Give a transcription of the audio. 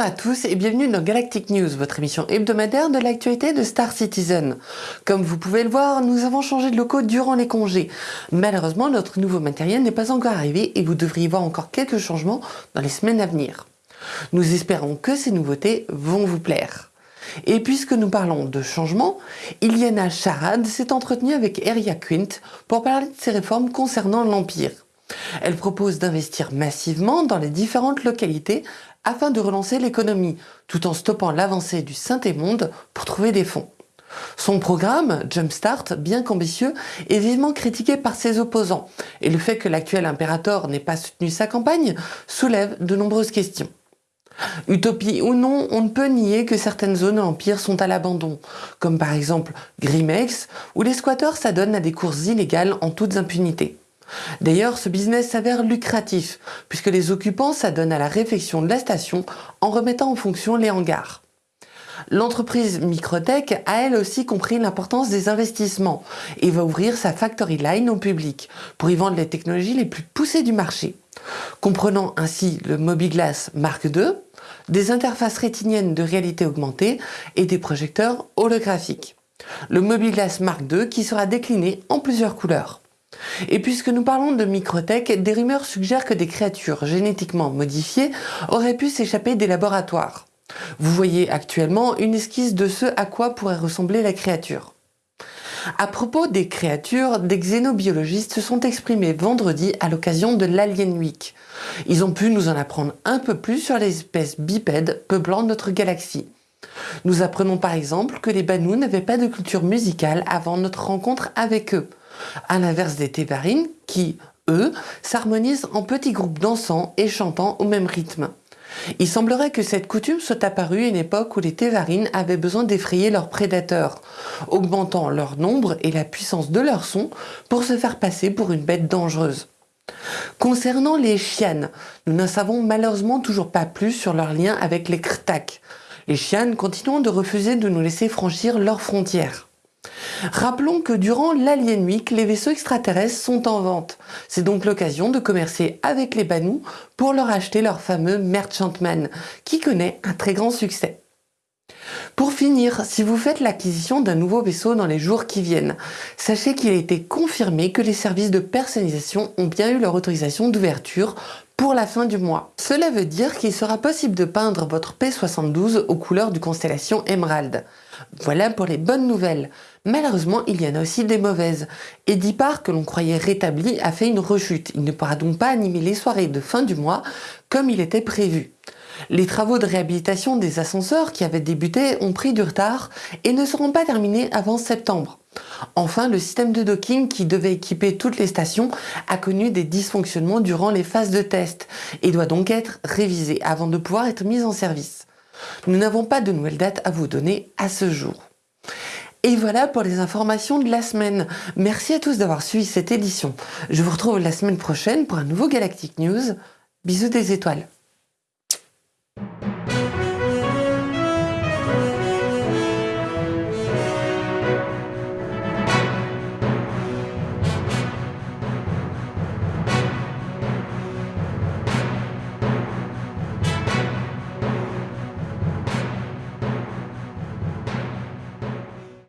à tous et bienvenue dans Galactic News, votre émission hebdomadaire de l'actualité de Star Citizen. Comme vous pouvez le voir, nous avons changé de locaux durant les congés. Malheureusement, notre nouveau matériel n'est pas encore arrivé et vous devriez voir encore quelques changements dans les semaines à venir. Nous espérons que ces nouveautés vont vous plaire. Et puisque nous parlons de changement, Iliana Charade s'est entretenue avec Eria Quint pour parler de ses réformes concernant l'Empire. Elle propose d'investir massivement dans les différentes localités afin de relancer l'économie, tout en stoppant l'avancée du Saint-Émonde pour trouver des fonds. Son programme, Jumpstart, bien qu'ambitieux, est vivement critiqué par ses opposants, et le fait que l'actuel impérator n'ait pas soutenu sa campagne soulève de nombreuses questions. Utopie ou non, on ne peut nier que certaines zones empire sont à l'abandon, comme par exemple Grimex, où les squatteurs s'adonnent à des courses illégales en toute impunité. D'ailleurs, ce business s'avère lucratif, puisque les occupants s'adonnent à la réfection de la station en remettant en fonction les hangars. L'entreprise Microtech a elle aussi compris l'importance des investissements et va ouvrir sa factory line au public pour y vendre les technologies les plus poussées du marché, comprenant ainsi le Mobiglass Mark II, des interfaces rétiniennes de réalité augmentée et des projecteurs holographiques. Le Mobiglass Mark II qui sera décliné en plusieurs couleurs. Et puisque nous parlons de microtech, des rumeurs suggèrent que des créatures génétiquement modifiées auraient pu s'échapper des laboratoires. Vous voyez actuellement une esquisse de ce à quoi pourrait ressembler la créature. À propos des créatures, des xénobiologistes se sont exprimés vendredi à l'occasion de l'Alien Week. Ils ont pu nous en apprendre un peu plus sur les espèces bipèdes peuplant notre galaxie. Nous apprenons par exemple que les Banous n'avaient pas de culture musicale avant notre rencontre avec eux à l'inverse des Tévarines qui, eux, s'harmonisent en petits groupes dansant et chantant au même rythme. Il semblerait que cette coutume soit apparue à une époque où les Tévarines avaient besoin d'effrayer leurs prédateurs, augmentant leur nombre et la puissance de leur son pour se faire passer pour une bête dangereuse. Concernant les chianes, nous n'en savons malheureusement toujours pas plus sur leur lien avec les Krtak. Les chianes continuent de refuser de nous laisser franchir leurs frontières. Rappelons que durant l'Alien Week, les vaisseaux extraterrestres sont en vente. C'est donc l'occasion de commercer avec les Banous pour leur acheter leur fameux Merchantman, qui connaît un très grand succès. Pour finir, si vous faites l'acquisition d'un nouveau vaisseau dans les jours qui viennent, sachez qu'il a été confirmé que les services de personnalisation ont bien eu leur autorisation d'ouverture pour la fin du mois. Cela veut dire qu'il sera possible de peindre votre P72 aux couleurs du constellation Emerald. Voilà pour les bonnes nouvelles. Malheureusement, il y en a aussi des mauvaises. Edipar, que l'on croyait rétabli, a fait une rechute. Il ne pourra donc pas animer les soirées de fin du mois comme il était prévu. Les travaux de réhabilitation des ascenseurs qui avaient débuté ont pris du retard et ne seront pas terminés avant septembre. Enfin, le système de docking qui devait équiper toutes les stations a connu des dysfonctionnements durant les phases de test et doit donc être révisé avant de pouvoir être mis en service. Nous n'avons pas de nouvelles dates à vous donner à ce jour. Et voilà pour les informations de la semaine. Merci à tous d'avoir suivi cette édition. Je vous retrouve la semaine prochaine pour un nouveau Galactic News. Bisous des étoiles.